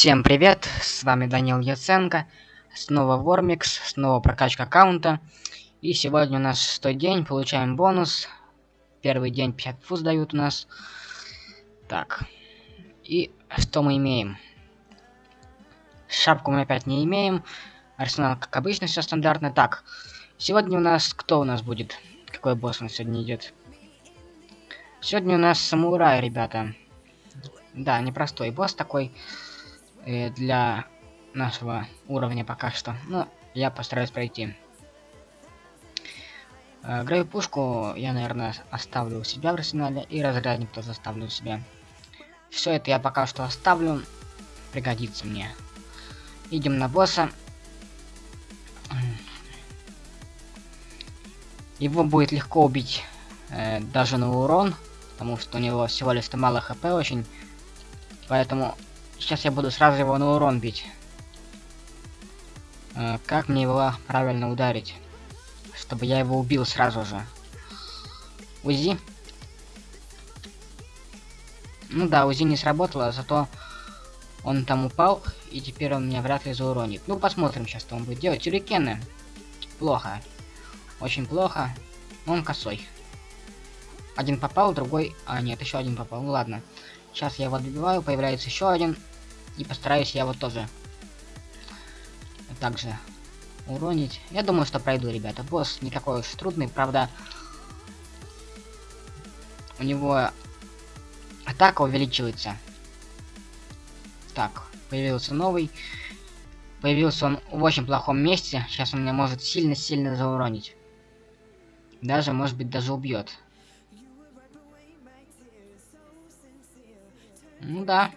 Всем привет, с вами Данил Яценко, снова Вормикс, снова прокачка аккаунта. И сегодня у нас шестой день, получаем бонус. Первый день 50 фуз дают у нас. Так, и что мы имеем? Шапку мы опять не имеем. Арсенал, как обычно, все стандартно. Так, сегодня у нас, кто у нас будет? Какой босс у нас сегодня идет? Сегодня у нас самурай, ребята. Да, непростой босс такой э, для нашего уровня пока что. Но я постараюсь пройти. Э, Грей пушку я, наверное, оставлю у себя в арсенале. И разрядник тоже оставлю у себя. Все это я пока что оставлю. Пригодится мне. Идем на босса. Его будет легко убить э, даже на урон, потому что у него всего лишь мало хп очень. Поэтому сейчас я буду сразу его на урон бить. Э, как мне его правильно ударить? Чтобы я его убил сразу же. УЗИ. Ну да, УЗИ не сработало, зато он там упал, и теперь он меня вряд ли зауронит. Ну, посмотрим сейчас, что он будет делать. Тюрикены. Плохо. Очень плохо. Но он косой. Один попал, другой... А, нет, еще один попал. Ну ладно. Сейчас я его добиваю, появляется еще один. И постараюсь я его тоже также уронить. Я думаю, что пройду, ребята. Босс не такой уж трудный, правда. У него атака увеличивается. Так, появился новый. Появился он в очень плохом месте. Сейчас он меня может сильно-сильно зауронить. Даже, может быть, даже убьет. Ну да.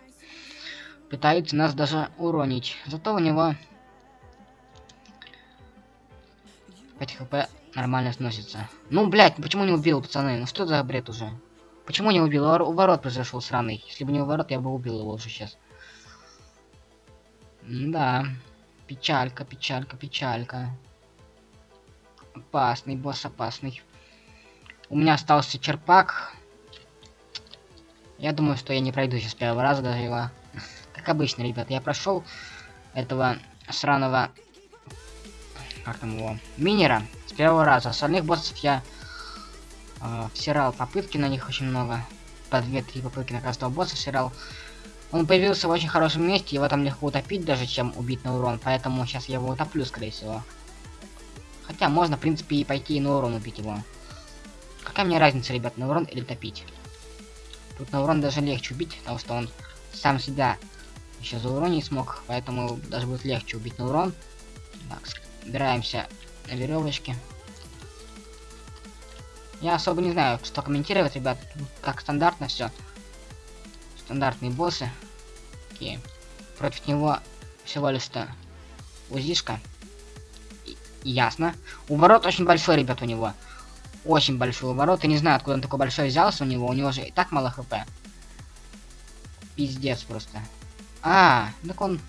Пытается нас даже уронить. Зато у него 5 хп нормально сносится. Ну, блядь, почему не убил, пацаны? Ну что за бред уже? Почему не убил? У ворот произошел сраный. Если бы не у ворот, я бы убил его уже сейчас. Да. Печалька, печалька, печалька. Опасный, босс опасный. У меня остался черпак. Я думаю, что я не пройду сейчас первого раза даже его. Как обычно, ребят, я прошел этого сраного... Как там его? Минера с первого раза. Остальных боссов я э, всирал попытки на них очень много. По 2-3 попытки на каждого босса всирал. Он появился в очень хорошем месте, его там легко утопить даже, чем убить на урон. Поэтому сейчас я его утоплю, скорее всего. Хотя можно, в принципе, и пойти и на урон убить его. Какая мне разница, ребят, на урон или топить? Тут на урон даже легче убить, потому что он сам себя еще за урон не смог, поэтому даже будет легче убить на урон. Так, собираемся на веревочке. Я особо не знаю, что комментировать, ребят. Как стандартно все. Стандартные боссы. Окей. Против него всего лишь-то узишка. ясно. Уворот очень большой, ребят, у него очень большой оборот. Я не знаю, откуда он такой большой взялся у него. У него же и так мало хп. Пиздец просто. А, так он...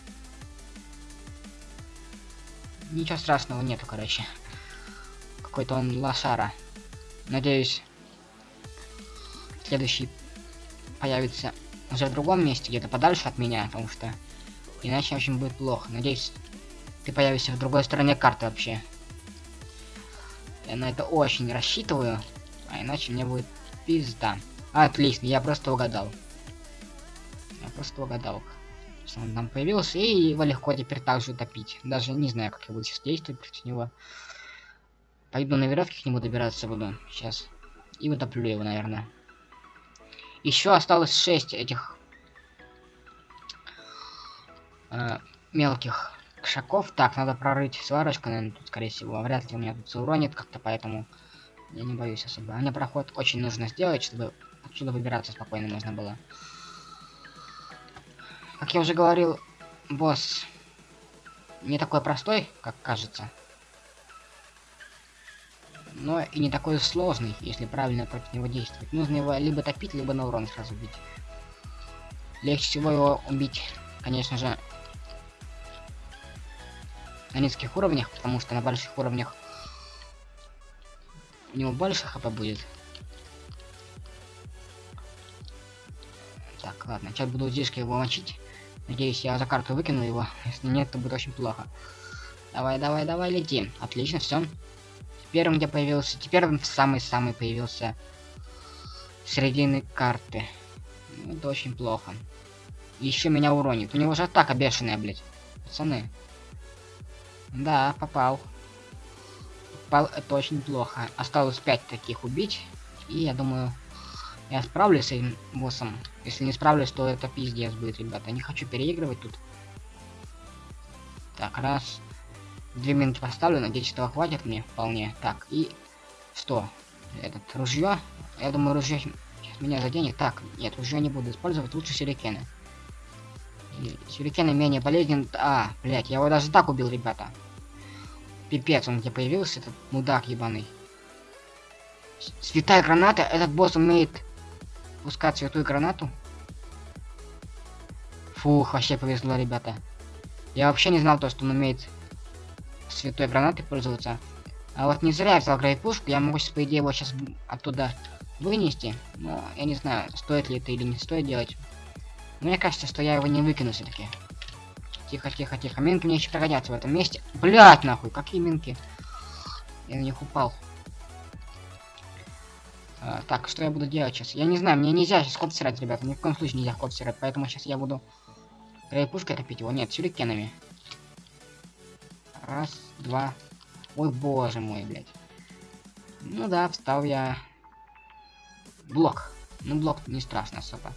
Ничего страшного нету, короче. Какой-то он лошара. Надеюсь, следующий появится уже в другом месте, где-то подальше от меня, потому что иначе очень будет плохо. Надеюсь, ты появишься в другой стороне карты вообще. Я на это очень рассчитываю. А иначе мне будет пизда. Отлично, я просто угадал. Я просто угадал. Он там появился, и его легко теперь также утопить. Даже не знаю, как я буду сейчас действовать против него. Пойду на веревке к нему добираться буду сейчас. И утоплю его, наверное. Еще осталось 6 этих э, мелких шагов. Так, надо прорыть сварочку, наверное, тут, скорее всего. Вряд ли у меня тут зауронит как-то, поэтому я не боюсь особо. А мне проход очень нужно сделать, чтобы отсюда выбираться спокойно можно было. Как я уже говорил, босс не такой простой, как кажется. Но и не такой сложный, если правильно против него действовать. Нужно его либо топить, либо на урон сразу бить. Легче всего его убить, конечно же, на низких уровнях, потому что на больших уровнях у него больше хп будет. Так, ладно, сейчас буду здесь его мочить. Надеюсь, я за карту выкину его. Если нет, то будет очень плохо. Давай, давай, давай, лети. Отлично, все. Теперь он где появился? Теперь он в самый-самый появился середины карты. Ну, это очень плохо. Еще меня уронит. У него же атака бешеная, блядь. Пацаны. Да, попал. Попал, это очень плохо. Осталось 5 таких убить. И я думаю, я справлюсь с этим боссом. Если не справлюсь, то это пиздец будет, ребята. Не хочу переигрывать тут. Так, раз. Две минуты поставлю, надеюсь, этого хватит мне вполне. Так, и что? Этот ружье. Я думаю, ружье меня заденет. Так, нет, ружье не буду использовать, лучше сюрикены. Сюрикены менее полезен. А, блять, я его даже так убил, ребята. Пипец, он где появился, этот мудак ебаный. Святая граната, этот босс умеет пускать святую гранату. Фух, вообще повезло, ребята. Я вообще не знал то, что он умеет святой гранатой пользоваться. А вот не зря я взял грейпушку, я могу, по идее, его сейчас оттуда вынести. Но я не знаю, стоит ли это или не стоит делать. Мне кажется, что я его не выкину все-таки. Тихо, тихо, тихо. Минки мне еще пригодятся в этом месте. Блять, нахуй, какие минки? Я на них упал. А, так, что я буду делать сейчас? Я не знаю, мне нельзя сейчас ход стирать, ребята. Ни в коем случае нельзя ход стирать. Поэтому сейчас я буду грейпушкой топить его. Нет, сюрикенами. Раз, два. Ой, боже мой, блядь. Ну да, встал я. Блок. Ну, блок не страшно особо.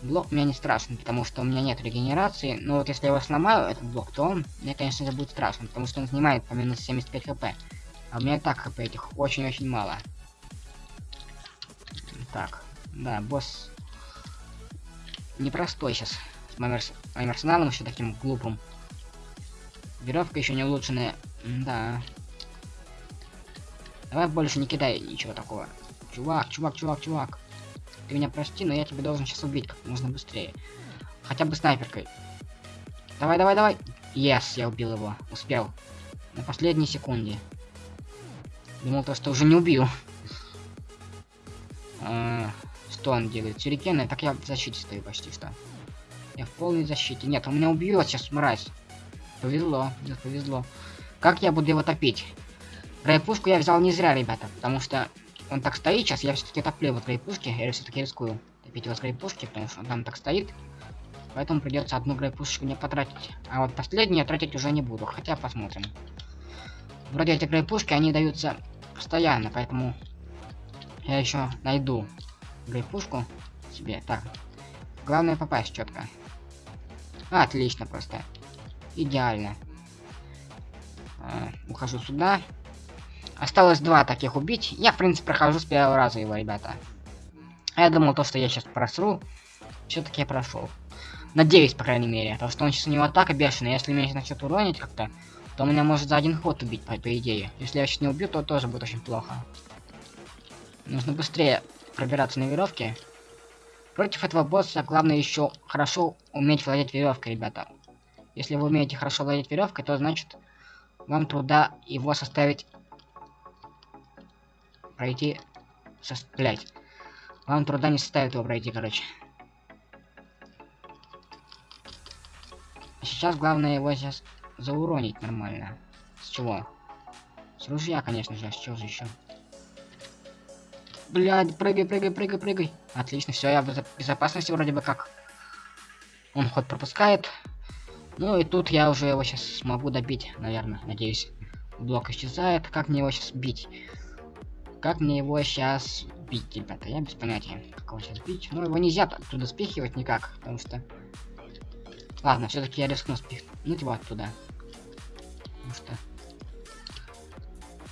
Блок меня не страшен, потому что у меня нет регенерации. Но вот если я его сломаю, этот блок, то он мне, конечно же, будет страшен, потому что он снимает по минус 75 хп. А у меня так хп этих очень-очень мало. Так, да, босс непростой сейчас. С моим, арс... моим арсеналом еще таким глупым. Веревка еще не улучшенная. Да. Давай больше не кидай ничего такого. Чувак, чувак, чувак, чувак. Ты меня прости, но я тебя должен сейчас убить как можно быстрее. Хотя бы снайперкой. Давай, давай, давай. Yes, я убил его. Успел. На последней секунде. Думал то, что уже не убил. А, что он делает? Сюрикены? Так я в защите стою почти что. Я в полной защите. Нет, он меня убьет сейчас, мразь. Повезло, нет, повезло. Как я буду его топить? Райпушку я взял не зря, ребята, потому что он так стоит сейчас, я все-таки топлю его грейпушки, я все-таки рискую топить его с грейпушки, потому что он там так стоит. Поэтому придется одну грейпушечку не потратить. А вот последнюю я тратить уже не буду, хотя посмотрим. Вроде эти грейпушки, они даются постоянно, поэтому я еще найду грейпушку себе. Так, главное попасть четко. Отлично просто. Идеально. А, ухожу сюда. Осталось два таких убить. Я, в принципе, прохожу с первого раза его, ребята. А я думал, то, что я сейчас просру. Все-таки я прошел. Надеюсь, по крайней мере. Потому что он сейчас у него атака бешеная. Если меня начнет уронить как-то, то меня может за один ход убить, по, по идее. Если я сейчас не убью, то тоже будет очень плохо. Нужно быстрее пробираться на веревке. Против этого босса главное еще хорошо уметь владеть веревкой, ребята. Если вы умеете хорошо владеть веревкой, то значит вам труда его составить пройти... Блять. Вам труда не составит его пройти, короче. Сейчас главное его сейчас зауронить нормально. С чего? С ружья, конечно же, а с чего же еще? Блядь, прыгай, прыгай, прыгай, прыгай. Отлично, все, я в безопасности вроде бы как. Он ход пропускает. Ну и тут я уже его сейчас смогу добить, наверное, надеюсь. Блок исчезает. Как мне его сейчас бить? Как мне его сейчас бить, ребята? Я без понятия, как его сейчас бить. Но его нельзя оттуда спихивать никак, потому что... Ладно, все-таки я рискну спихнуть его оттуда. Потому что...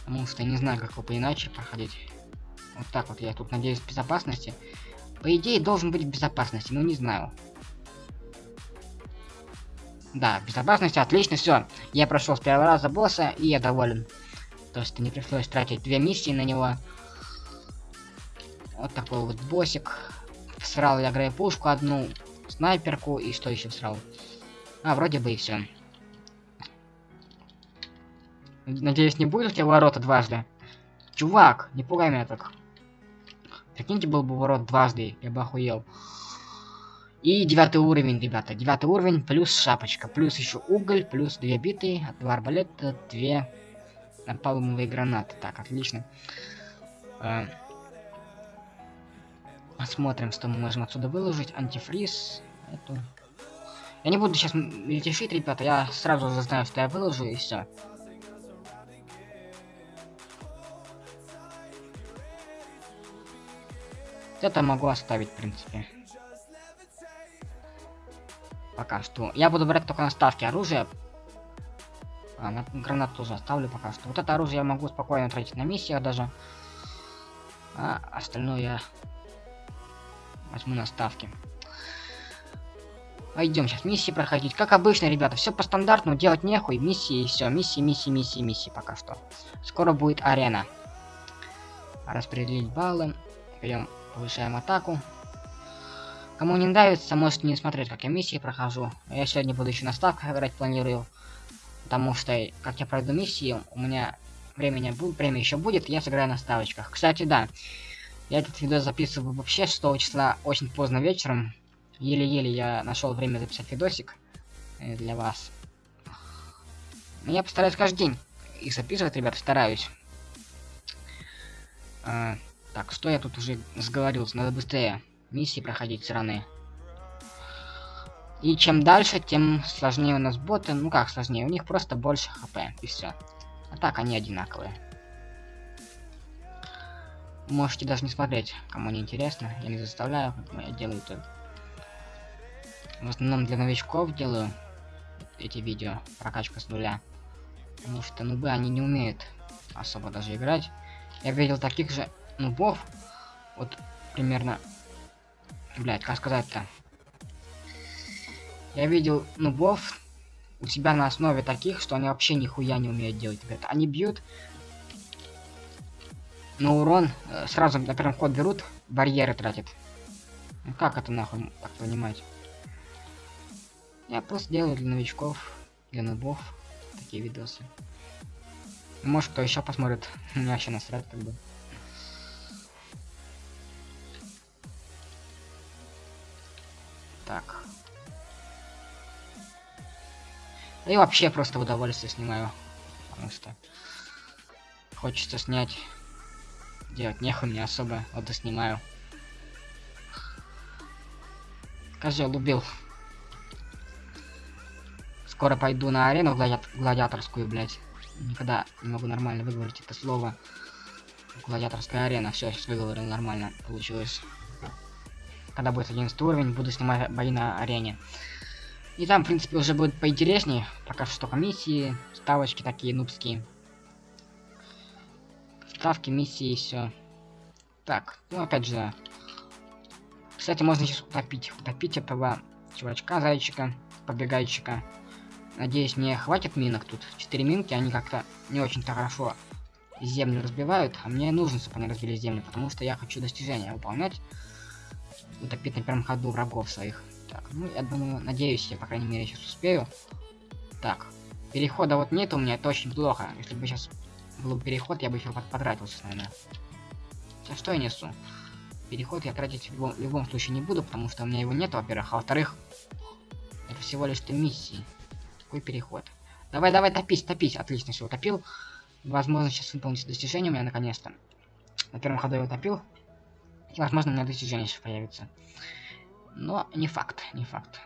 Потому что не знаю, как его иначе проходить. Вот так вот я тут надеюсь в безопасности. По идее, должен быть в безопасности, но не знаю. Да, безопасность отлично, все. Я прошел с первого раза босса, и я доволен. То есть не пришлось тратить две миссии на него. Вот такой вот боссик. Срал я грейпушку одну, снайперку и что еще срал? А, вроде бы и все. Надеюсь, не будет у тебя ворота дважды. Чувак, не пугай меня так. Прикиньте, был бы ворот дважды, я бы охуел. И девятый уровень, ребята. Девятый уровень плюс шапочка. Плюс еще уголь, плюс две биты, два арбалета, две напалмовые гранаты. Так, отлично. А, посмотрим, что мы можем отсюда выложить. Антифриз. Эту. Я не буду сейчас мельтешить, ребята. Я сразу знаю, что я выложу, и все. Это могу оставить, в принципе. Пока что. Я буду брать только на ставки оружия. А, на гранат тоже оставлю пока что. Вот это оружие я могу спокойно тратить на миссиях даже. А остальное я возьму на ставки. Пойдем сейчас миссии проходить. Как обычно, ребята, все по стандартному, делать нехуй. Миссии и все. Миссии, миссии, миссии, миссии пока что. Скоро будет арена. Распределить баллы. Берем, повышаем атаку. Кому не нравится, можете не смотреть, как я миссии прохожу. Я сегодня буду еще на ставках играть планирую. Потому что, как я пройду миссии, у меня времени время еще будет, я сыграю на ставочках. Кстати, да, я этот видео записываю вообще 6 числа очень поздно вечером. Еле-еле я нашел время записать видосик э, для вас. Но я постараюсь каждый день их записывать, ребята, стараюсь. Так, что я тут уже сговорился, надо быстрее миссии проходить сраные. И чем дальше, тем сложнее у нас боты. Ну как сложнее, у них просто больше хп, и все. А так они одинаковые. Можете даже не смотреть, кому не интересно. Я не заставляю, я делаю это. В основном для новичков делаю эти видео, прокачка с нуля. Потому что нубы, они не умеют особо даже играть. Я видел таких же нубов, вот примерно Блять, как сказать-то? Я видел нубов у себя на основе таких, что они вообще нихуя не умеют делать, ребята. Они бьют на урон, э, сразу на первом ход берут, барьеры тратят. Ну как это нахуй так понимать? Я просто делаю для новичков, для нубов такие видосы. Может кто еще посмотрит, меня вообще насрать как бы. Так. И вообще просто удовольствие снимаю. Потому что хочется снять. Делать нехуй мне особо. Вот и снимаю. Козел убил. Скоро пойду на арену глади гладиаторскую, блять. Никогда не могу нормально выговорить это слово. Гладиаторская арена. Все, сейчас выговорил нормально. Получилось когда будет 11 уровень, буду снимать бои на арене. И там, в принципе, уже будет поинтереснее. Пока что только миссии, ставочки такие нубские. Ставки, миссии и все. Так, ну опять же. Кстати, можно сейчас утопить. Утопить этого чувачка, зайчика, побегайчика. Надеюсь, мне хватит минок тут. Четыре минки, они как-то не очень-то хорошо землю разбивают. А мне нужно, чтобы они разбили землю, потому что я хочу достижения выполнять утопить на первом ходу врагов своих. Так, ну, я думаю, надеюсь, я, по крайней мере, сейчас успею. Так, перехода вот нет у меня, это очень плохо. Если бы сейчас был переход, я бы еще потратился, наверное. Сейчас что я несу? Переход я тратить в любом, в любом случае не буду, потому что у меня его нет, во-первых. А во-вторых, это всего лишь миссии. Какой переход? Давай, давай, топись, топись. Отлично, все, утопил. Возможно, сейчас выполнить достижение у меня наконец-то. На первом ходу я утопил. Возможно, у меня достижение еще появится. Но не факт, не факт.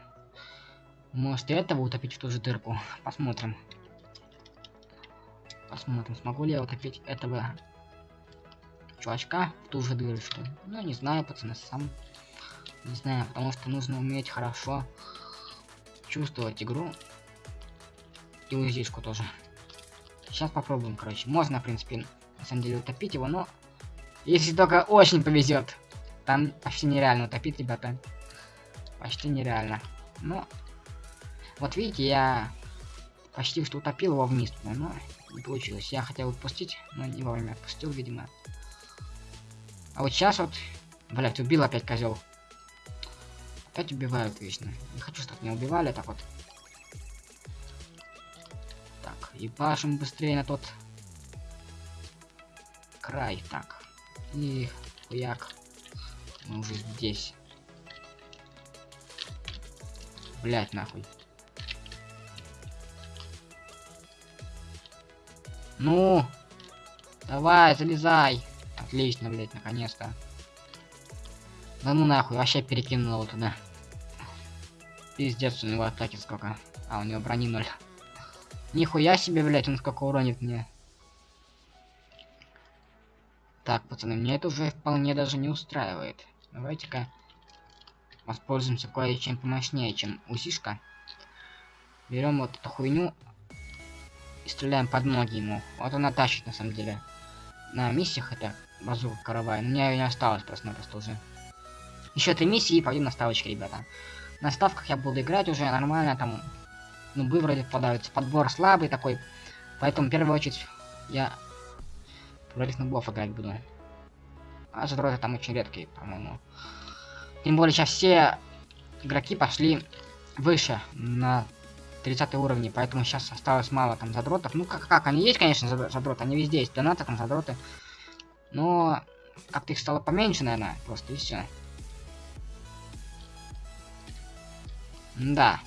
Может и этого утопить в ту же дырку. Посмотрим. Посмотрим, смогу ли я утопить этого чувачка в ту же дырочку. Ну, не знаю, пацаны, сам. Не знаю, потому что нужно уметь хорошо чувствовать игру. И УЗИшку тоже. Сейчас попробуем, короче. Можно, в принципе, на самом деле утопить его, но если только очень повезет. Там почти нереально утопить, ребята. Почти нереально. Но, вот видите, я почти что утопил его вниз, но не получилось. Я хотел отпустить, но не вовремя отпустил, видимо. А вот сейчас вот, блять, убил опять козел. Опять убивают вечно. Не хочу, чтобы меня убивали, так вот. Так, и пашем быстрее на тот край. Так. И хуяк. Мы уже здесь. Блять, нахуй. Ну, давай, залезай. Отлично, блять, наконец-то. Да ну нахуй, вообще перекинул туда. Пиздец, у него атаки сколько. А, у него брони ноль. Нихуя себе, блять, он сколько уронит мне. Так, пацаны, мне это уже вполне даже не устраивает. Давайте-ка воспользуемся кое-чем помощнее, чем усишка. Берем вот эту хуйню и стреляем под ноги ему. Вот она тащит на самом деле. На миссиях это базука каравай. У меня ее не осталось просто-напросто уже. Еще три миссии и пойдем на ставочки, ребята. На ставках я буду играть уже нормально, там, ну, бы вроде попадаются. Подбор слабый такой. Поэтому в первую очередь я против нубов играть буду. А задроты там очень редкие, по-моему. Тем более сейчас все игроки пошли выше на 30 уровне, поэтому сейчас осталось мало там задротов. Ну как, как, они есть, конечно, задроты, они везде есть, донаты там задроты. Но как-то их стало поменьше, наверное, просто и все. Да,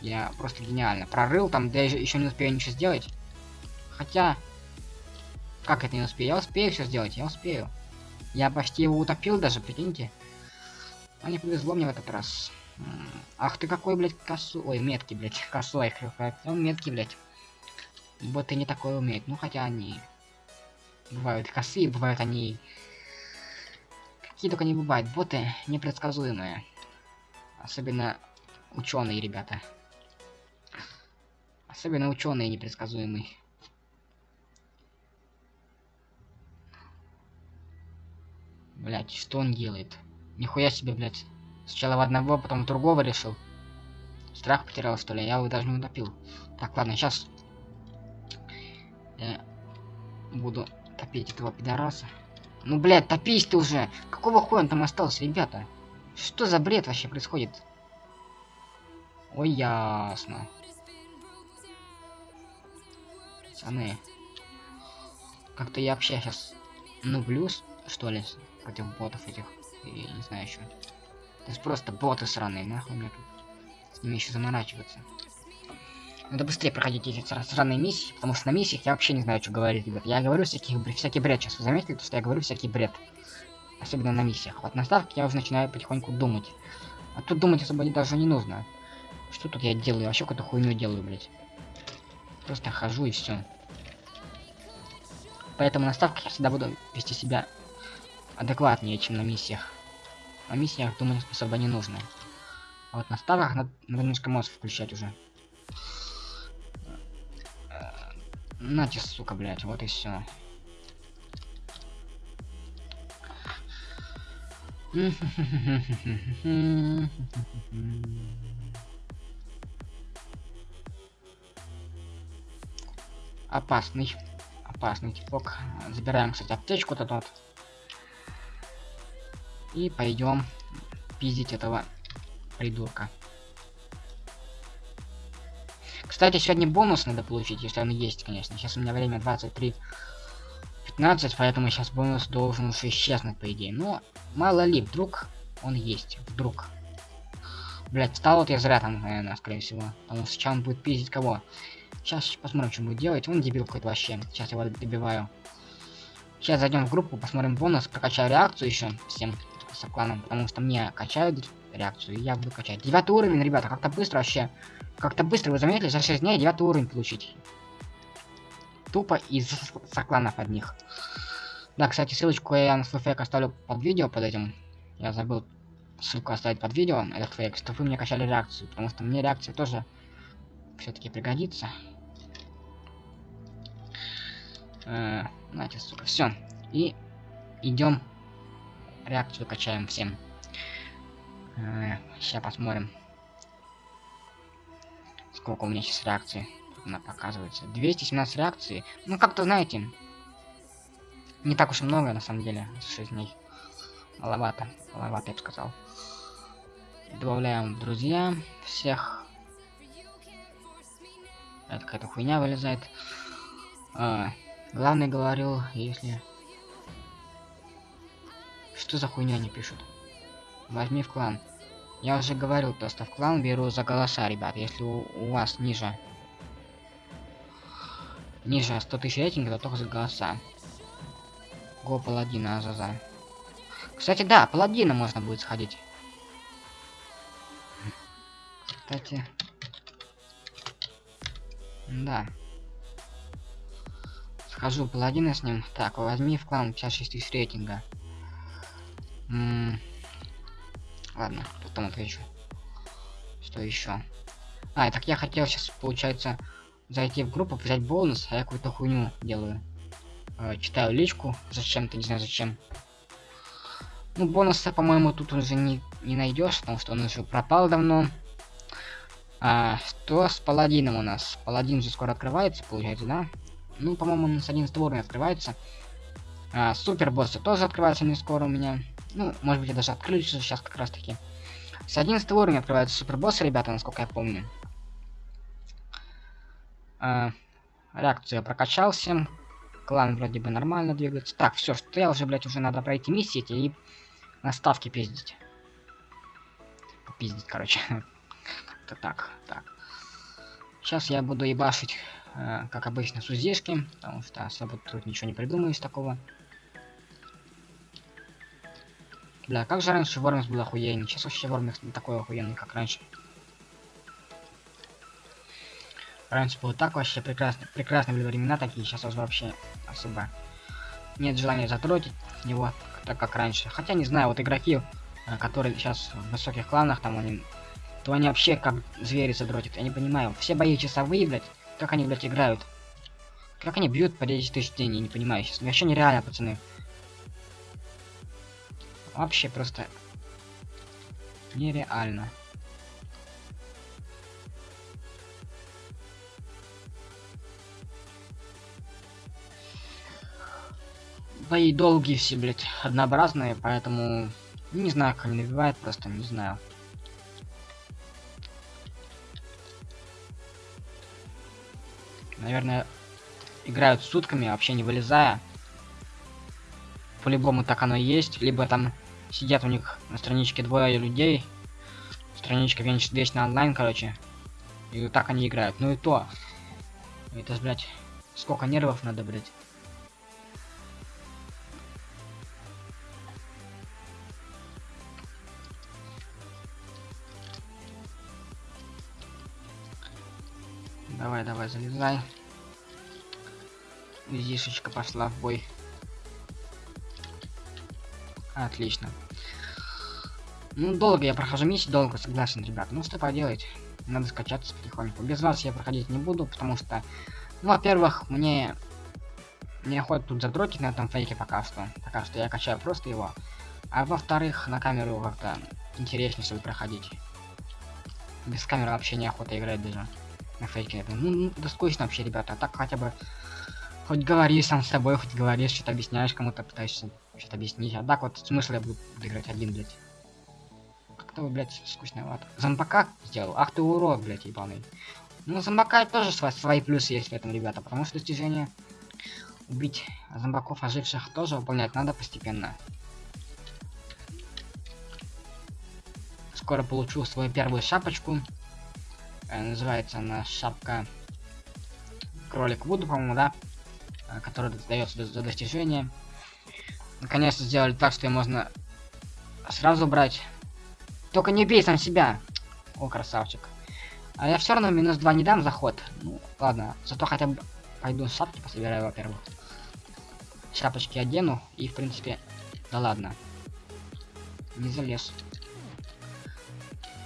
я просто гениально. Прорыл там, да я еще не успею ничего сделать. Хотя, как это не успею? Я успею все сделать, я успею. Я почти его утопил даже, прикиньте. А не повезло мне в этот раз. Ах ты какой, блядь, косу... Ой, метки, блядь, косой. Он метки, блядь. Боты не такое умеют. Ну, хотя они... Бывают косые, бывают они... Какие только не бывают. Боты непредсказуемые. Особенно ученые, ребята. Особенно ученые непредсказуемые. Блять, что он делает? Нихуя себе, блять. Сначала в одного, потом в другого решил. Страх потерял, что ли? Я его даже не утопил. Так, ладно, сейчас я буду топить этого пидораса. Ну, блядь, топись ты уже! Какого хуя он там остался, ребята? Что за бред вообще происходит? Ой, ясно. Пацаны. Как-то я вообще сейчас нублюсь, что ли, против ботов этих. И не знаю еще. Это есть просто боты сраные, нахуй мне тут с ними еще заморачиваться. Надо быстрее проходить эти сраные миссии, потому что на миссиях я вообще не знаю, что говорить, ребят. Я говорю всяких, всякий бред сейчас. Вы заметили, что я говорю всякий бред? Особенно на миссиях. Вот на ставке я уже начинаю потихоньку думать. А тут думать особо даже не нужно. Что тут я делаю? Вообще какую-то хуйню делаю, блядь. Просто хожу и все. Поэтому на ставках я всегда буду вести себя адекватнее, чем на миссиях. На миссиях, думаю, особо не нужно. А вот на ставках надо, надо немножко мозг включать уже. Нате, сука, блядь, вот и все. Опасный. Опасный типок. Забираем, кстати, аптечку-то тут. И пойдем пиздить этого придурка. Кстати, сегодня бонус надо получить, если он есть, конечно. Сейчас у меня время 23 15, поэтому сейчас бонус должен уже исчезнуть, по идее. Но мало ли, вдруг он есть. Вдруг. Блять, стал вот я зря там, наверное, скорее всего. Потому что сейчас он будет пиздить кого. Сейчас посмотрим, что будет делать. Он дебил какой-то вообще. Сейчас его добиваю. Сейчас зайдем в группу, посмотрим бонус, прокачаю реакцию еще всем с кланом, потому что мне качают реакцию, и я буду качать. Девятый уровень, ребята, как-то быстро вообще. Как-то быстро, вы заметили, за 6 дней девятый уровень получить. Тупо из сокланов одних. Да, кстати, ссылочку я на свой фейк оставлю под видео под этим. Я забыл ссылку оставить под видео, этот фейк, чтобы вы мне качали реакцию, потому что мне реакция тоже все-таки пригодится. Э, знаете, сука, все. И идем реакцию качаем всем. Э, сейчас посмотрим. Сколько у меня сейчас реакций. Она показывается. 217 реакций. Ну, как-то, знаете, не так уж и много, на самом деле, 6 дней. Маловато. Маловато, я бы сказал. Добавляем друзья всех. Это какая-то хуйня вылезает. А, главный говорил, если что за хуйня они пишут? Возьми в клан. Я уже говорил, просто в клан беру за голоса, ребят. Если у, у вас ниже... Ниже 100 тысяч рейтинга, то только за голоса. Го паладина Азаза. Кстати, да, паладина можно будет сходить. Кстати. Да. Схожу паладина с ним. Так, возьми в клан 56 тысяч рейтинга. Ладно, потом отвечу. Что еще? А, так я хотел сейчас, получается, зайти в группу, взять бонус, а я какую-то хуйню делаю. Э, читаю личку, зачем-то, не знаю зачем. Ну, бонуса, по-моему, тут уже не, не найдешь, потому что он уже пропал давно. А, что с паладином у нас? Паладин же скоро открывается, получается, да? Ну, по-моему, он с 11 уровня открывается. А, супер боссы тоже открываются не скоро у меня. Ну, может быть, я даже открылись сейчас как раз таки. С 11 уровня открываются супербоссы, ребята, насколько я помню. А, реакцию я прокачался. Клан вроде бы нормально двигается. Так, все, что я уже, блядь, уже надо пройти миссии эти и наставки пиздить. Пиздить, короче. Это так, так. Сейчас я буду ебашить, э, как обычно, с узишки, потому что особо тут ничего не придумаю из такого. Бля, как же раньше Вормис был охуенный. Сейчас вообще Вормис не такой охуенный, как раньше. Раньше было так вообще прекрасно. Прекрасные были времена такие, сейчас вообще особо нет желания затротить его, так как раньше. Хотя не знаю, вот игроки, э, которые сейчас в высоких кланах, там они, то они вообще как звери задротят. Я не понимаю. Все бои часовые, блядь, как они, блядь, играют. Как они бьют по 10 тысяч дней, я не понимаю сейчас. Вообще нереально, пацаны. Вообще просто нереально. Бои долгие все, блядь, однообразные, поэтому не знаю, как они набивают, просто не знаю. Наверное, играют сутками, вообще не вылезая. По-любому так оно и есть. Либо там сидят у них на страничке двое людей. Страничка вечно, онлайн, короче. И вот так они играют. Ну и то. Это, блядь, сколько нервов надо, блядь. Давай, давай, залезай. Визишечка пошла в бой. Отлично. Ну, долго я прохожу миссию, долго, согласен, ребят. Ну, что поделать? Надо скачаться потихоньку. Без вас я проходить не буду, потому что, ну, во-первых, мне не охота тут задротить на этом фейке пока что. Пока что я качаю просто его. А во-вторых, на камеру как-то интереснее, чтобы проходить. Без камеры вообще неохота играть даже. На фейке. Ну, ну, да скучно вообще, ребята. А так хотя бы Хоть говори сам с собой, хоть говоришь, что-то объясняешь, кому-то пытаешься что-то объяснить. А так вот смысл я буду играть один, блядь. Как-то вы, блядь, скучновато. Зомбака сделал? Ах ты урод, блядь, ебаный. Ну, зомбака тоже свои, свои плюсы есть в этом, ребята, потому что достижение убить зомбаков оживших тоже выполнять надо постепенно. Скоро получу свою первую шапочку. Э, называется она шапка кролик Вуду, по-моему, да? Э, который дается за достижение. Наконец-то сделали так, что можно сразу брать. Только не бей сам себя. О, красавчик. А я все равно минус 2 не дам заход. Ну, ладно. Зато хотя бы пойду шапки пособираю, во-первых. Шапочки одену. И, в принципе, да ладно. Не залез.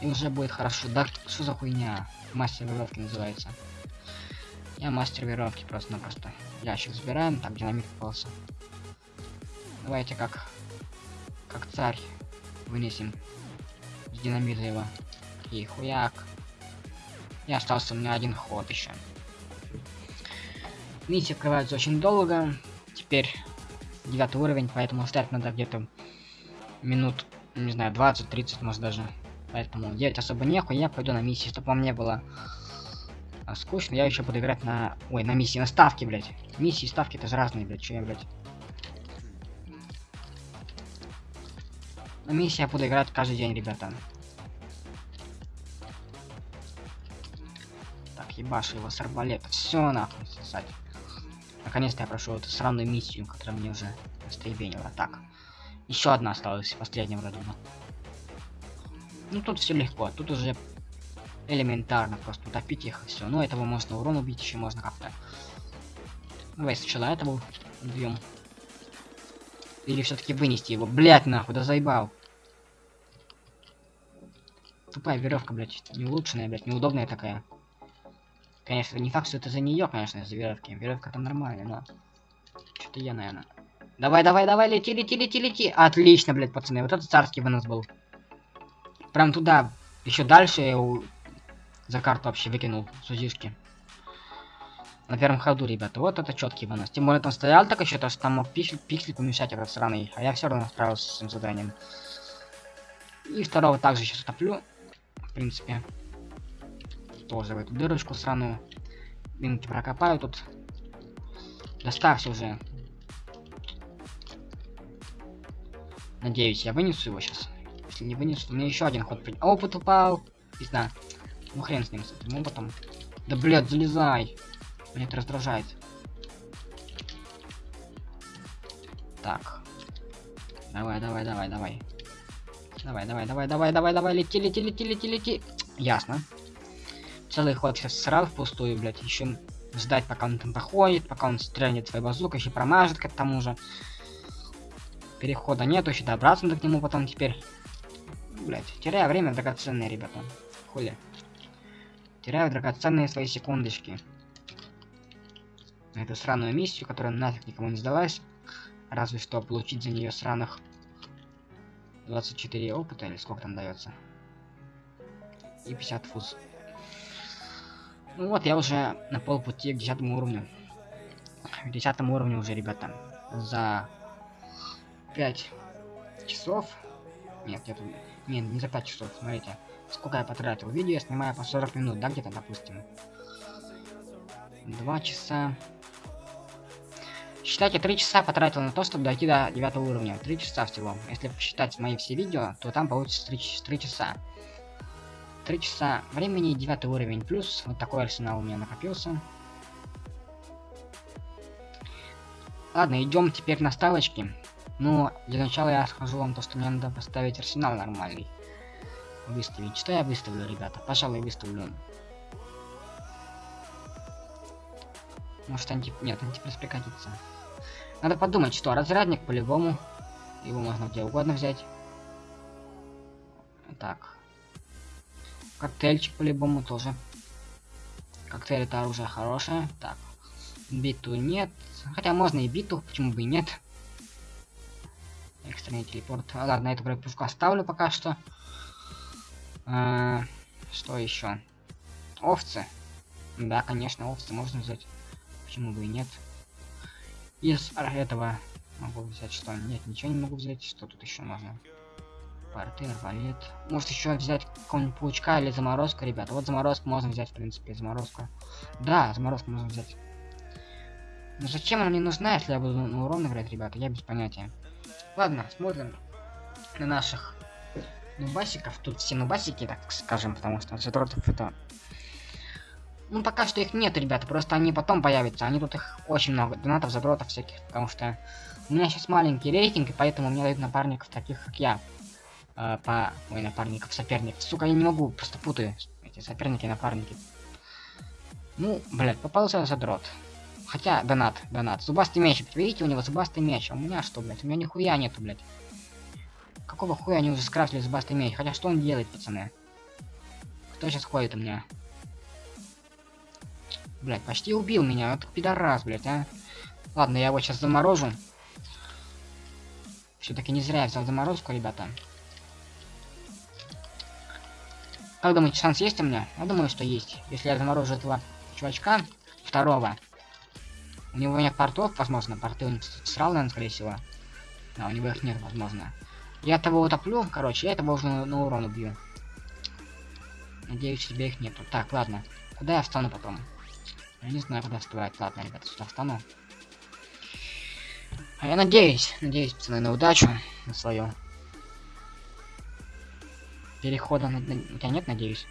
И уже будет хорошо. Да что за хуйня? Мастер веревки называется. Я мастер веревки просто-напросто. Ящик забираем. Так, динамит попался. Давайте как... Как царь вынесем с динамита его. И хуяк. И остался у меня один ход еще. Миссия открывается очень долго. Теперь девятый уровень, поэтому стать надо где-то минут, не знаю, 20-30, может даже. Поэтому делать особо нехуй, я пойду на миссию, чтобы вам не было а скучно, я еще буду играть на... Ой, на миссии, на ставки, блядь. Миссии ставки это же разные, блядь, что я, блядь. Ну, Но миссия буду играть каждый день, ребята. Так, ебашу его с арбалета. Все нахуй сосать. Наконец-то я прошел эту сраную миссию, которая мне уже растребенила. Так. Еще одна осталась, последняя вроде бы. Ну тут все легко, тут уже элементарно просто утопить их и все. Ну этого можно урон убить, еще можно как-то. Давай сначала этого убьем. Или все-таки вынести его. Блять, нахуй, да заебал. Тупая веревка, блять, не улучшенная, блять, неудобная такая. Конечно, не факт, что это за нее, конечно, за веревки. Веревка там нормальная, но. Что-то я, наверное. Давай, давай, давай, лети, лети, лети, лети. Отлично, блядь, пацаны. Вот это царский вынос был. Прям туда. Еще дальше я его за карту вообще выкинул сузишки. На первом ходу, ребята. Вот это четкий вынос. Тем более там стоял так еще, то что там мог пиксель, пиксель помешать этот сраный. А я все равно справился с этим заданием. И второго также сейчас топлю принципе. Тоже в эту дырочку сраную. Минки прокопаю тут. Доставься уже. Надеюсь, я вынесу его сейчас. Если не вынесу, то мне еще один ход придет. Опыт упал. Пизда. Ну хрен с ним, с этим опытом. Да блядь, залезай. Меня это раздражает. Так. Давай, давай, давай, давай. Давай, давай, давай, давай, давай, давай, лети, лети, лети, лети, лети. Ясно. Целый ход сейчас срал впустую, блядь, еще ждать, пока он там проходит, пока он стрельнет своей базукой, еще промажет к тому же. Перехода нету, еще добраться надо к нему потом теперь. Блять, теряю время драгоценное, ребята. Хули. Теряю драгоценные свои секундочки. На эту сраную миссию, которая нафиг никому не сдалась. Разве что получить за нее сраных 24 опыта, или сколько там дается. И 50 фуз. Ну вот, я уже на полпути к 10 уровню. К 10 уровню уже, ребята. За 5 часов. Нет, где-то... Нет, не за 5 часов, смотрите. Сколько я потратил. Видео я снимаю по 40 минут, да, где-то, допустим. 2 часа. Считайте, 3 часа потратил на то, чтобы дойти до 9 уровня. 3 часа всего. Если посчитать мои все видео, то там получится 3, 3 часа. 3 часа времени, 9 уровень. Плюс вот такой арсенал у меня накопился. Ладно, идем теперь на ставочки. Но для начала я скажу вам то, что мне надо поставить арсенал нормальный. Выставить. Что я выставлю, ребята? Пожалуй, выставлю Может анти... Нет, антипресс пригодится. Надо подумать, что разрядник по-любому. Его можно где угодно взять. Так. Коктейльчик по-любому тоже. Коктейль это оружие хорошее. Так. Биту нет. Хотя можно и биту, почему бы и нет. Экстренный телепорт. А, ладно, эту пушку оставлю пока что. А, что еще? Овцы. Да, конечно, овцы можно взять. Почему бы и нет? Из этого могу взять что? Нет, ничего не могу взять. Что тут еще можно? Порты, арбалет. Может еще взять какого-нибудь паучка или заморозку, ребята. Вот заморозку можно взять, в принципе, заморозку. Да, заморозку можно взять. Но зачем она мне нужна, если я буду на урон играть, ребята? Я без понятия. Ладно, смотрим на наших нубасиков. Тут все нубасики, так скажем, потому что задротов это ну, пока что их нет, ребята, просто они потом появятся. Они тут их очень много, донатов, задротов всяких, потому что у меня сейчас маленький рейтинг, и поэтому мне дают напарников таких, как я. Э, по... Ой, напарников, соперников. Сука, я не могу, просто путаю эти соперники и напарники. Ну, блядь, попался задрот. Хотя, донат, донат. Зубастый меч, видите, у него зубастый меч. А у меня что, блядь? У меня нихуя нету, блядь. Какого хуя они уже скрафтили зубастый меч? Хотя что он делает, пацаны? Кто сейчас ходит у меня? Блять, почти убил меня. Вот пидорас, блять, а. Ладно, я его сейчас заморожу. Все-таки не зря я взял заморозку, ребята. Как думаете, шанс есть у меня? Я думаю, что есть. Если я заморожу этого чувачка, второго. У него нет портов, возможно. Порты он срал, наверное, скорее всего. Да, у него их нет, возможно. Я того утоплю, короче, я этого уже на, на урон убью. Надеюсь, тебе их нету. Так, ладно. Куда я встану потом? Я не знаю, куда вставать. Ладно, ребята, сюда встану. А я надеюсь, надеюсь, пацаны, на удачу, на свою. Перехода на... У тебя нет, надеюсь?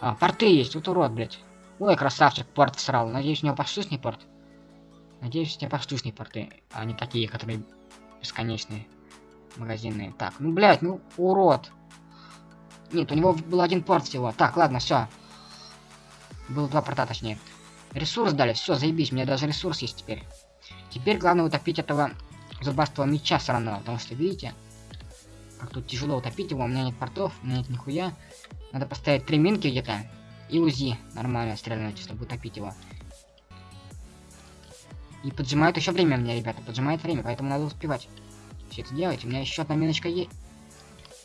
А, порты есть, вот урод, блядь. Ой, красавчик, порт всрал. Надеюсь, у него поштучный порт. Надеюсь, у тебя поштучные порты, а не такие, которые бесконечные. Магазинные. Так, ну, блядь, ну, урод. Нет, у него был один порт всего. Так, ладно, все. Было два порта, точнее. Ресурс дали, все, заебись, у меня даже ресурс есть теперь. Теперь главное утопить этого зубастого меча сраного, потому что, видите, как тут тяжело утопить его, у меня нет портов, у меня нет нихуя. Надо поставить три минки где-то и УЗИ нормально стрелять, чтобы утопить его. И поджимает еще время мне, ребята, поджимает время, поэтому надо успевать все это делать. У меня еще одна миночка есть.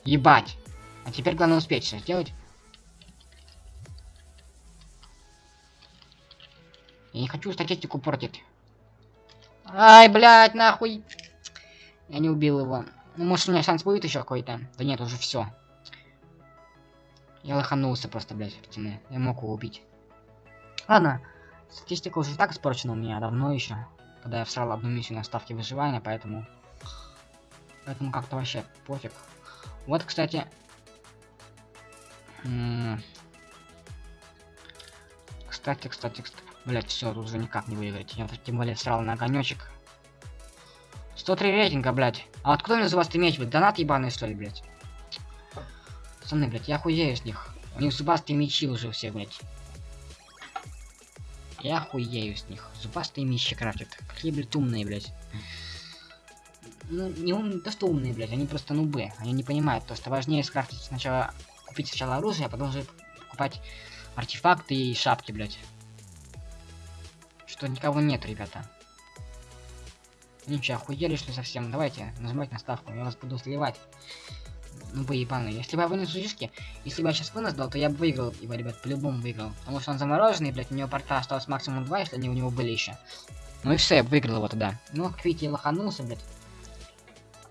Ебать! А теперь главное успеть все сделать. Я не хочу статистику портить. Ай, блядь, нахуй. Я не убил его. Ну, может, у меня шанс будет еще какой-то? Да нет, уже все. Я лоханулся просто, блядь, пацаны. Я мог его убить. Ладно. Статистика уже так испорчена у меня давно еще. Когда я всрал одну миссию на ставке выживания, поэтому... Поэтому как-то вообще пофиг. Вот, кстати... Кстати, кстати, кстати. Блять, все, тут уже никак не выиграть. Я тем более срал на огонечек. 103 рейтинга, блять. А откуда мне за вас иметь, блядь? Донат ебаный, что ли, блять? Пацаны, блять, я хуею с них. У них зубастые мечи уже все, блять. Я хуею с них. Зубастые мечи крафтят. Какие, блядь, умные, блядь. Ну, не умные, то что умные, блядь, они просто нубы. Они не понимают, то что важнее скрафтить сначала, купить сначала оружие, а потом уже покупать артефакты и шапки, блядь. Что никого нет, ребята. Ничего, охуели, что совсем? Давайте, нажимайте на ставку, я вас буду сливать. Ну, вы ебаные. Если бы я вынес шишки, если бы я сейчас вынес дал, то я бы выиграл его, ребят, по-любому выиграл. Потому что он замороженный, блядь, у него порта осталось максимум 2, если они у него были еще. Ну и все, я выиграл его тогда. Ну, как видите, я лоханулся, блядь.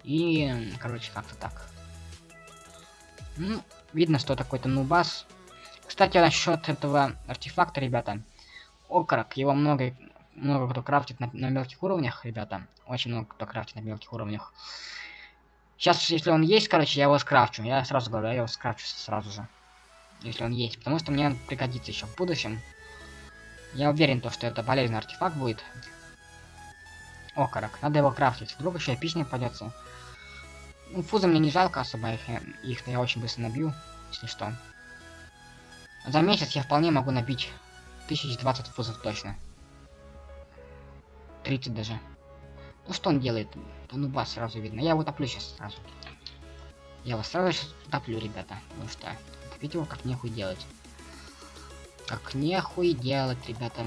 И, короче, как-то так. Ну, видно, что такой-то нубас. Кстати, насчет этого артефакта, ребята. Окорок, его много, много кто крафтит на, на мелких уровнях, ребята. Очень много кто крафтит на мелких уровнях. Сейчас, если он есть, короче, я его скрафчу. Я сразу говорю, я его скрафчу сразу же. Если он есть. Потому что мне он пригодится еще в будущем. Я уверен, то, что это полезный артефакт будет. Окорок. Надо его крафтить. Вдруг еще эпичный попадется. Ну, фузы мне не жалко особо, их, их я очень быстро набью, если что. За месяц я вполне могу набить 1020 фузов точно. 30 даже. Ну что он делает? Ну бас сразу видно. Я его топлю сейчас сразу. Я его сразу сейчас топлю, ребята. Потому что его как нехуй делать. Как нехуй делать, ребята.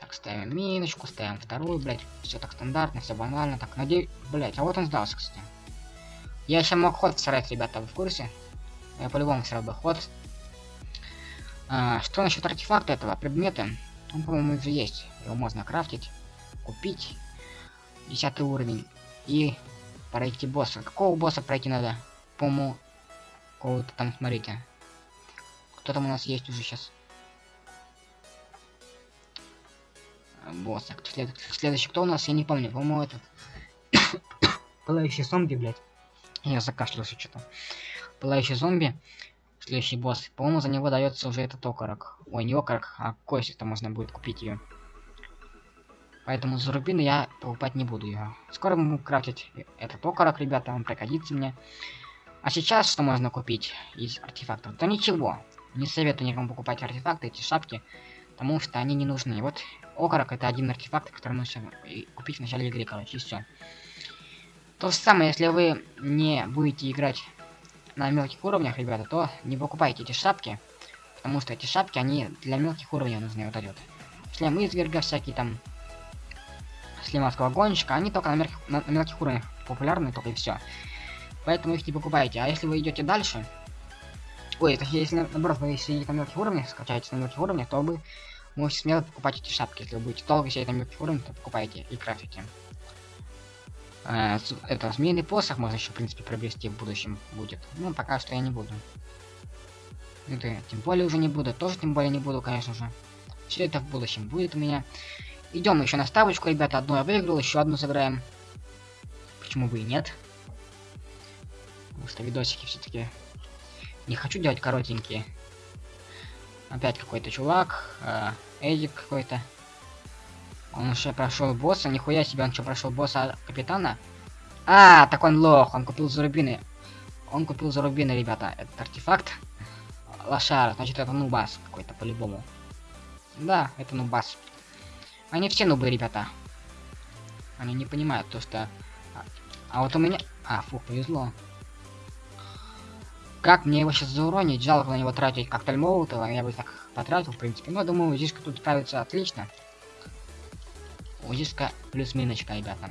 Так, ставим миночку, ставим вторую, блять. Все так стандартно, все банально. Так, надеюсь, блять, а вот он сдался, кстати. Я еще мог ход всрать, ребята, вы в курсе? Я по-любому всрал бы ход. А, что насчет артефакта этого, предмета? Он, по-моему, уже есть. Его можно крафтить, купить. Десятый уровень. И пройти босса. Какого босса пройти надо? По-моему, какого-то там, смотрите. Кто там у нас есть уже сейчас? Босса. След... Следующий кто у нас? Я не помню. По-моему, этот... Пылающий зомби, блядь. Я закашлялся что-то. Пылающий зомби. Следующий босс. По-моему, за него дается уже этот окорок. Ой, не окорок, а кость, это можно будет купить ее. Поэтому за рубины я покупать не буду ее. Скоро мы крафтить этот окорок, ребята, он пригодится мне. А сейчас что можно купить из артефактов? Да ничего. Не советую никому покупать артефакты, эти шапки, потому что они не нужны. Вот окорок это один артефакт, который нужно купить в начале игры, короче, и все. То же самое, если вы не будете играть на мелких уровнях, ребята, то не покупайте эти шапки, потому что эти шапки, они для мелких уровней нужны, вот этот. Шлем изверга, всякие там слимовского гонщика, они только на, мелких, на мелких уровнях популярны, только и все. Поэтому их не покупайте. А если вы идете дальше, ой, это если наоборот вы сидите на мелких уровнях, скачаете на мелких уровнях, то вы можете смело покупать эти шапки. Если вы будете долго сидеть на мелких уровнях, то покупайте и крафтите. Э, это змеиный посох можно еще, в принципе, приобрести в будущем будет. Ну, пока что я не буду. Это тем более уже не буду, тоже тем более не буду, конечно же. Все это в будущем будет у меня. Идем еще на ставочку, ребята. Одну я выиграл, еще одну сыграем. Почему бы и нет? Потому что видосики все-таки Не хочу делать коротенькие. Опять какой-то чувак. Э, Эдик какой-то. Он уже прошел босса. Нихуя себе, он что, прошел босса капитана? А, так он лох, он купил зарубины. Он купил зарубины, ребята. Это артефакт. Лошара, значит это нубас какой-то по-любому. Да, это нубас. Они все нубы, ребята. Они не понимают то, что... А, а вот у меня... А, фух, повезло. Как мне его сейчас зауронить? Жалко на него тратить коктейль Молотова. Я бы так потратил, в принципе. Но думаю, Зишка тут справится отлично. Зишка плюс миночка, ребята.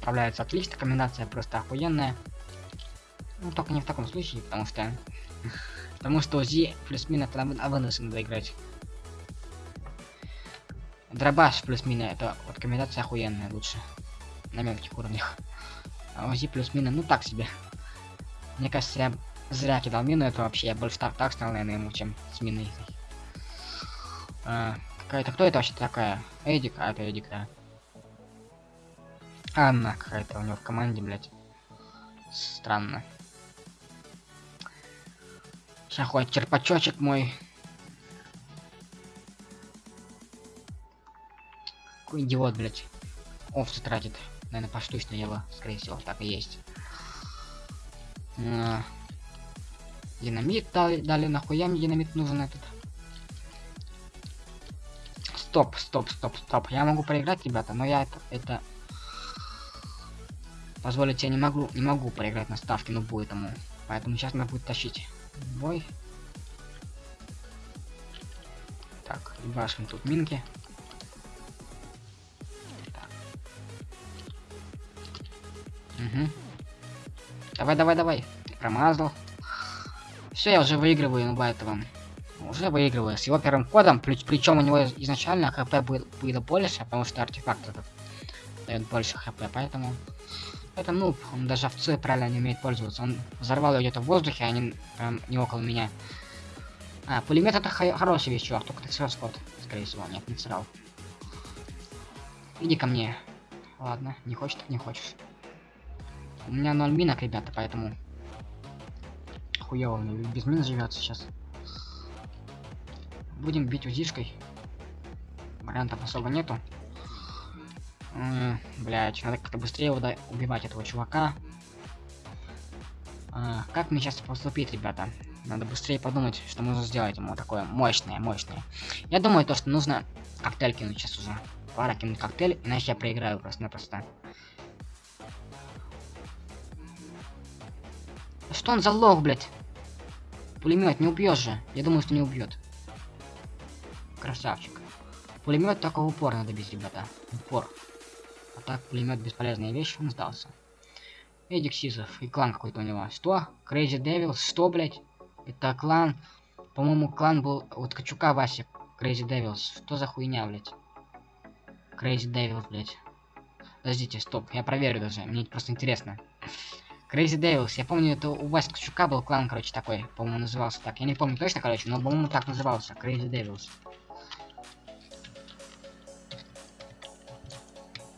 Справляется отлично. Комбинация просто охуенная. Ну, только не в таком случае, потому что... Потому что у Зи плюс мина тогда выносом надо играть. Дробаш плюс мина, это вот комбинация охуенная лучше. На мелких уровнях. А УЗИ плюс мина, ну так себе. Мне кажется, я зря кидал мину, это вообще я больше так, так стал, наверное, ему, чем с миной. А, какая-то, кто это вообще такая? Эдик, а это Эдик, да. Анна какая-то у него в команде, блядь. Странно. Сейчас ходит черпачочек мой. Какой идиот, блядь. Овцы тратит. Наверное, поштучно его, скорее всего, так и есть. А, динамит дали, дали, нахуя мне динамит нужен этот? Стоп, стоп, стоп, стоп. Я могу проиграть, ребята, но я это, это... Позволить я не могу, не могу проиграть на ставке, ну будет этому. Поэтому сейчас надо будет тащить бой. Так, башим тут минки. Угу. Давай, давай, давай. Промазал. Все, я уже выигрываю на этого. Уже выигрываю. С его первым кодом, причем у него изначально хп было, было больше, потому что артефакт этот дает больше хп, поэтому... Это нуб, он даже овцы правильно не умеет пользоваться. Он взорвал ее где-то в воздухе, а не, прям не около меня. А, пулемет это хороший вещь, чувак, только ты срал скот, скорее всего. Нет, не срал. Иди ко мне. Ладно, не хочешь, так не хочешь. У меня 0 минок, ребята, поэтому... Хуёво мне без мин живется сейчас. Будем бить узишкой. Вариантов особо нету. Блять, надо как-то быстрее убивать этого чувака. А, как мне сейчас поступить, ребята? Надо быстрее подумать, что нужно сделать ему такое мощное, мощное. Я думаю, то, что нужно коктейль кинуть сейчас уже. Пара кинуть коктейль, иначе я проиграю просто-напросто. Что он за лох, блядь? Пулемет не убьешь же. Я думаю, что не убьет. Красавчик. Пулемет только в упор надо бить, ребята. упор. А так пулемет бесполезная вещь, он сдался. Эдик Сизов и клан какой-то у него. Что? Crazy Devils? Что, блядь? Это клан. По-моему, клан был вот Ткачука Вася. Crazy Devils. Что за хуйня, блядь? Crazy Devils, блядь. Подождите, стоп, я проверю даже. Мне просто интересно. Crazy Devils. Я помню, это у Васи Ткачука был клан, короче, такой. По-моему, назывался так. Я не помню точно, короче, но, по-моему, так назывался. Crazy Devils.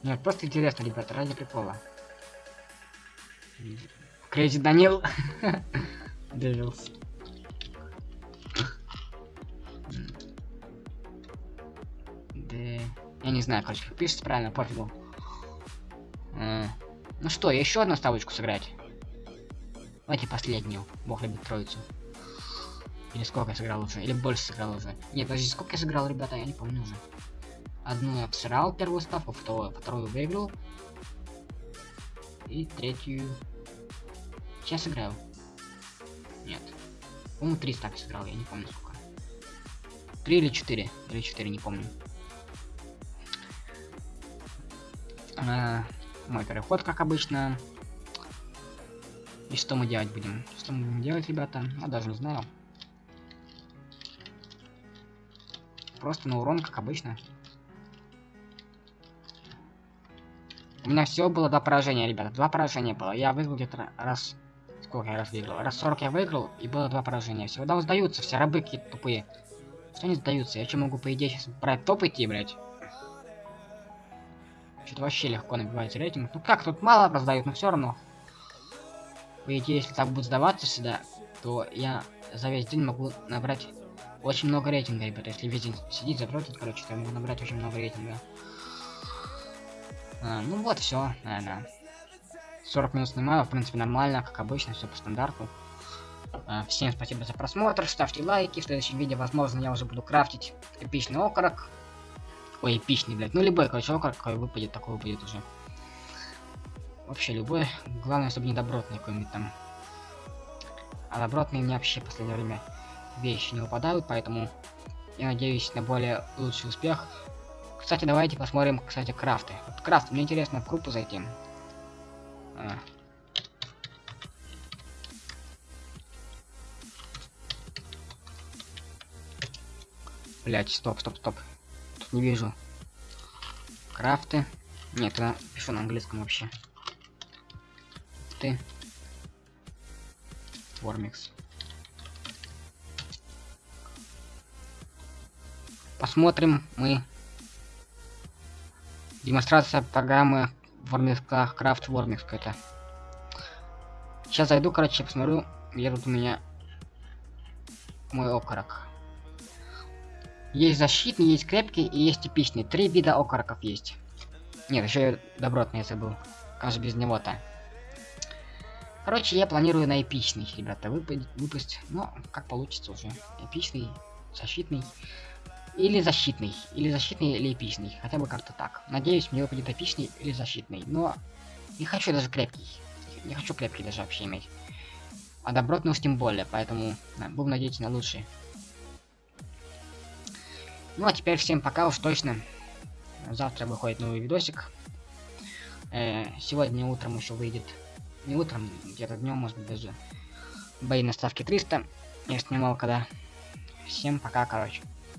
Нет, просто интересно, ребята, ради прикола. Crazy Данил. Devils. Я не знаю, короче, как пишется правильно, пофигу. А, ну что, еще одну ставочку сыграть? Давайте последнюю. Бог любит троицу. Или сколько я сыграл уже? Или больше сыграл уже? Нет, подожди, сколько я сыграл, ребята, я не помню уже. Одну я обсирал первую ставку, вторую, вторую выиграл. И третью... Сейчас сыграю. Нет. По-моему, три ставки сыграл, я не помню сколько. Три или четыре. Или четыре, не помню. А, мой переход, как обычно. И что мы делать будем? Что мы будем делать, ребята? Я даже не знаю. Просто на урон, как обычно. У меня всего было два поражения, ребята. Два поражения было. Я выиграл где-то раз... Сколько я раз выиграл? Раз 40 я выиграл, и было два поражения. Все, да, сдаются, все рабы какие-то тупые. Что они сдаются? Я что могу, по идее, сейчас брать топ идти, блядь? Что-то вообще легко набивать рейтинг. Ну как, тут мало раздают, но все равно. По идее, если так будет сдаваться сюда, то я за весь день могу набрать очень много рейтинга, ребята. Если весь день сидеть, запротить, короче, то я могу набрать очень много рейтинга. А, ну вот, все, наверное. 40 минут снимаю, в принципе, нормально, как обычно, все по стандарту. А, всем спасибо за просмотр, ставьте лайки, в следующем видео, возможно, я уже буду крафтить эпичный окорок. Ой, эпичный, блядь, ну любой, короче, окорок, какой выпадет, такой выпадет уже. Вообще любой, главное, чтобы не добротный какой-нибудь там. А добротные мне вообще в последнее время вещи не выпадают, поэтому я надеюсь на более лучший успех. Кстати, давайте посмотрим, кстати, крафты. Вот крафт, мне интересно в группу зайти. А. Блять, стоп, стоп, стоп. Тут не вижу. Крафты. Нет, я пишу на английском вообще. Ты. Вормикс. Посмотрим мы. Демонстрация программы Вормикса, Крафт Вормикс какая-то. Сейчас зайду, короче, посмотрю, где тут у меня мой окорок. Есть защитный, есть крепкий и есть типичный. Три вида окороков есть. Нет, еще добротный я забыл. Как же без него-то? Короче, я планирую на эпичный, ребята, выпасть, выпасть. Но как получится уже. Эпичный, защитный. Или защитный. Или защитный, или эпичный. Хотя бы как-то так. Надеюсь, мне выпадет эпичный или защитный. Но не хочу даже крепкий. Не хочу крепкий даже вообще иметь. А добротный уж тем более, поэтому да, буду надеяться на лучший. Ну а теперь всем пока уж точно. Завтра выходит новый видосик. Э, сегодня утром еще выйдет. Не утром, где-то днем, может быть даже. Бои на ставке 300. Я снимал когда. Всем пока, короче.